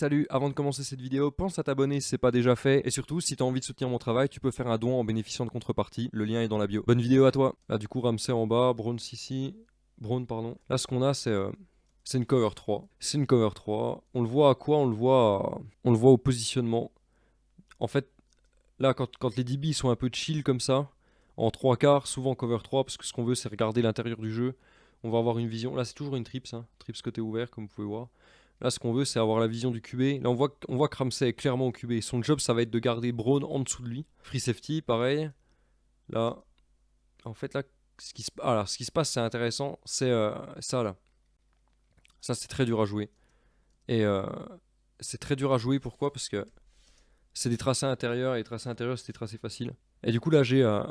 Salut, avant de commencer cette vidéo, pense à t'abonner si c'est pas déjà fait, et surtout, si t'as envie de soutenir mon travail, tu peux faire un don en bénéficiant de contrepartie, le lien est dans la bio. Bonne vidéo à toi Là du coup, Ramsey en bas, Brown ici, Brown pardon. Là ce qu'on a c'est... Euh, c'est une cover 3. C'est une cover 3. On le voit à quoi? On le voit On le voit au positionnement. En fait, là quand, quand les DB sont un peu chill comme ça, en 3 quarts, souvent cover 3, parce que ce qu'on veut c'est regarder l'intérieur du jeu. On va avoir une vision. Là c'est toujours une trips, hein. trips côté ouvert comme vous pouvez voir. Là, ce qu'on veut, c'est avoir la vision du QB. Là, on voit, on voit que Ramsey est clairement au QB. Son job, ça va être de garder Braun en dessous de lui. Free safety, pareil. Là, en fait, là, ce qui se, alors, ce qui se passe, c'est intéressant. C'est euh, ça, là. Ça, c'est très dur à jouer. Et euh, c'est très dur à jouer, pourquoi? Parce que c'est des tracés intérieurs, et les tracés intérieurs, c'est des tracés faciles. Et du coup, là, j'ai... Euh,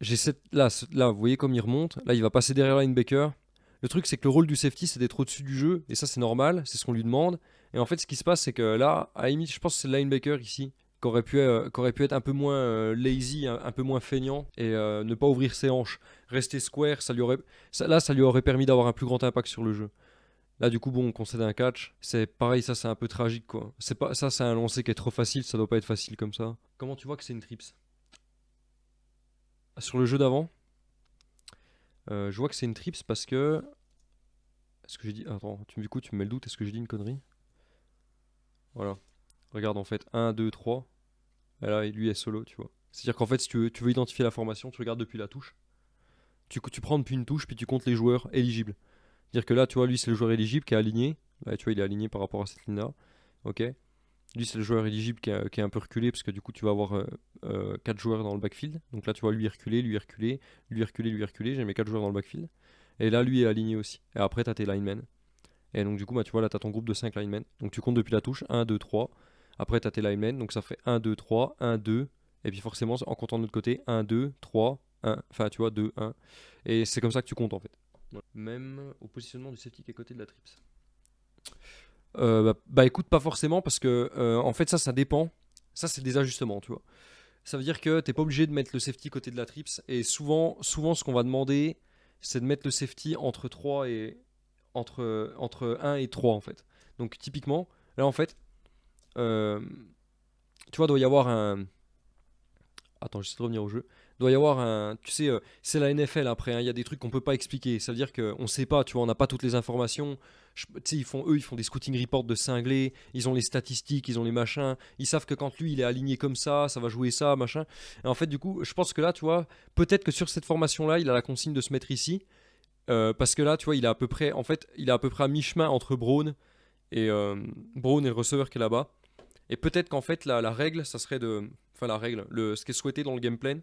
cette... Là, là, vous voyez comme il remonte. Là, il va passer derrière linebacker. Le truc, c'est que le rôle du safety, c'est d'être au-dessus du jeu, et ça, c'est normal, c'est ce qu'on lui demande. Et en fait, ce qui se passe, c'est que là, à limite, je pense que c'est le linebacker ici, qui aurait pu, euh, être un peu moins euh, lazy, un, peu moins feignant, et euh, ne pas ouvrir ses hanches. Rester square, ça lui aurait, là, ça lui aurait permis d'avoir un plus grand impact sur le jeu. Là, du coup, bon, on concède un catch. C'est pareil, ça, c'est un peu tragique, quoi. C'est pas, ça, c'est un lancer qui est trop facile, ça doit pas être facile comme ça. Comment tu vois que c'est une trips? Sur le jeu d'avant? Euh, je vois que c'est une trips parce que... Est-ce que j'ai dit... Attends, tu, du coup tu me mets le doute, est-ce que j'ai dit une connerie? Voilà. Regarde en fait, 1, 2, 3. Et là, lui est solo, tu vois. C'est-à-dire qu'en fait, si tu veux, tu veux identifier la formation, tu regardes depuis la touche. Tu, tu prends depuis une touche, puis tu comptes les joueurs éligibles. C'est-à-dire que là, tu vois, lui, c'est le joueur éligible qui est aligné. Là, tu vois, il est aligné par rapport à cette ligne-là. Ok lui, c'est le joueur éligible qui, est un peu reculé, parce que du coup, tu vas avoir 4 euh, euh, joueurs dans le backfield. Donc là, tu vois lui reculer, lui reculer, lui reculer, lui reculer. J'ai mes 4 joueurs dans le backfield. Et là, lui est aligné aussi. Et après, tu as tes linemen. Et donc, du coup, bah, tu vois, là, tu as ton groupe de 5 linemen. Donc, tu comptes depuis la touche 1, 2, 3. Après, tu as tes linemen. Donc, ça fait 1, 2, 3, 1, 2. Et puis, forcément, en comptant de l'autre côté, 1, 2, 3, 1. Enfin, tu vois, 2, 1. Et c'est comme ça que tu comptes, en fait. Même au positionnement du safety qui côté de la trips. Euh, bah, bah, écoute, pas forcément, parce que euh, en fait, ça, ça dépend. Ça, c'est des ajustements, tu vois. Ça veut dire que t'es pas obligé de mettre le safety côté de la trips. Et souvent, souvent ce qu'on va demander, c'est de mettre le safety entre 3 et. Entre, entre 1 et 3, en fait. Donc, typiquement, là, en fait, euh, tu vois, doit y avoir un. Attends, j'essaie de revenir au jeu doit y avoir un. Tu sais, euh, c'est la NFL après, hein, il y a des trucs qu'on peut pas expliquer. Ça veut dire qu'on sait pas, tu vois, on n'a pas toutes les informations. Sais, ils font, eux, ils font des scouting reports de cinglés, ils ont les statistiques, ils ont les machins. Ils savent que quand lui, il est aligné comme ça, ça va jouer ça, machin. Et en fait, du coup, je pense que là, tu vois, peut-être que sur cette formation-là, il a la consigne de se mettre ici. Euh, parce que là, tu vois, il est à peu près, en fait, il est à peu près mi-chemin entre Brown et euh, Brown et le receveur qui est là-bas. Et peut-être qu'en fait, la, la, règle, ça serait de, enfin la règle, le, ce qui est souhaité dans le game plan,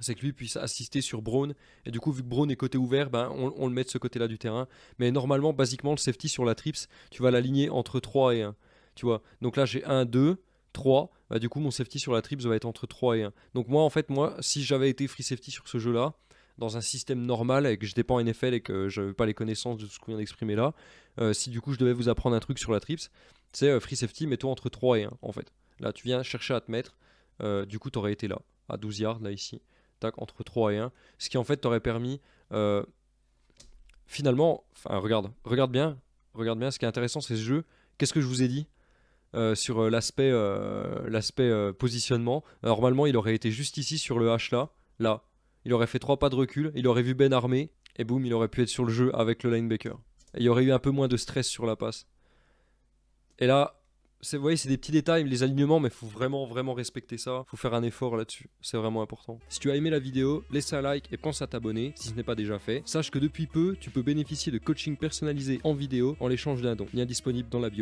c'est que lui puisse assister sur Braun. Et du coup, vu que Braun est côté ouvert, ben, on, le met de ce côté-là du terrain. Mais normalement, basiquement, le safety sur la trips, tu vas l'aligner entre 3 et 1. Tu vois Donc là, j'ai 1, 2, 3. Bah, du coup, mon safety sur la trips va être entre 3 et 1. Donc moi, en fait, moi, si j'avais été free safety sur ce jeu-là, dans un système normal et que je pas en NFL et que je n'avais pas les connaissances de ce qu'on vient d'exprimer là, euh, si du coup je devais vous apprendre un truc sur la trips, c'est euh, free safety, mets-toi entre 3 et 1 en fait. Là, tu viens chercher à te mettre, euh, du coup, tu aurais été là, à 12 yards, là ici entre 3 et 1. Ce qui en fait t'aurait permis euh, finalement, regarde, regarde bien, regarde bien, ce qui est intéressant c'est ce jeu. Qu'est-ce que je vous ai dit euh, sur euh, l'aspect l'aspect positionnement? Normalement il aurait été juste ici sur le H là, là. Il aurait fait 3 pas de recul, il aurait vu Ben armé, et boum, il aurait pu être sur le jeu avec le linebacker. Et il y aurait eu un peu moins de stress sur la passe. Et là, vous voyez, c'est des petits détails, les alignements, mais faut vraiment, vraiment respecter ça. faut faire un effort là-dessus. C'est vraiment important. Si tu as aimé la vidéo, laisse un like et pense à t'abonner si ce n'est pas déjà fait. Sache que depuis peu, tu peux bénéficier de coaching personnalisé en vidéo en l'échange d'un don. Lien disponible dans la bio.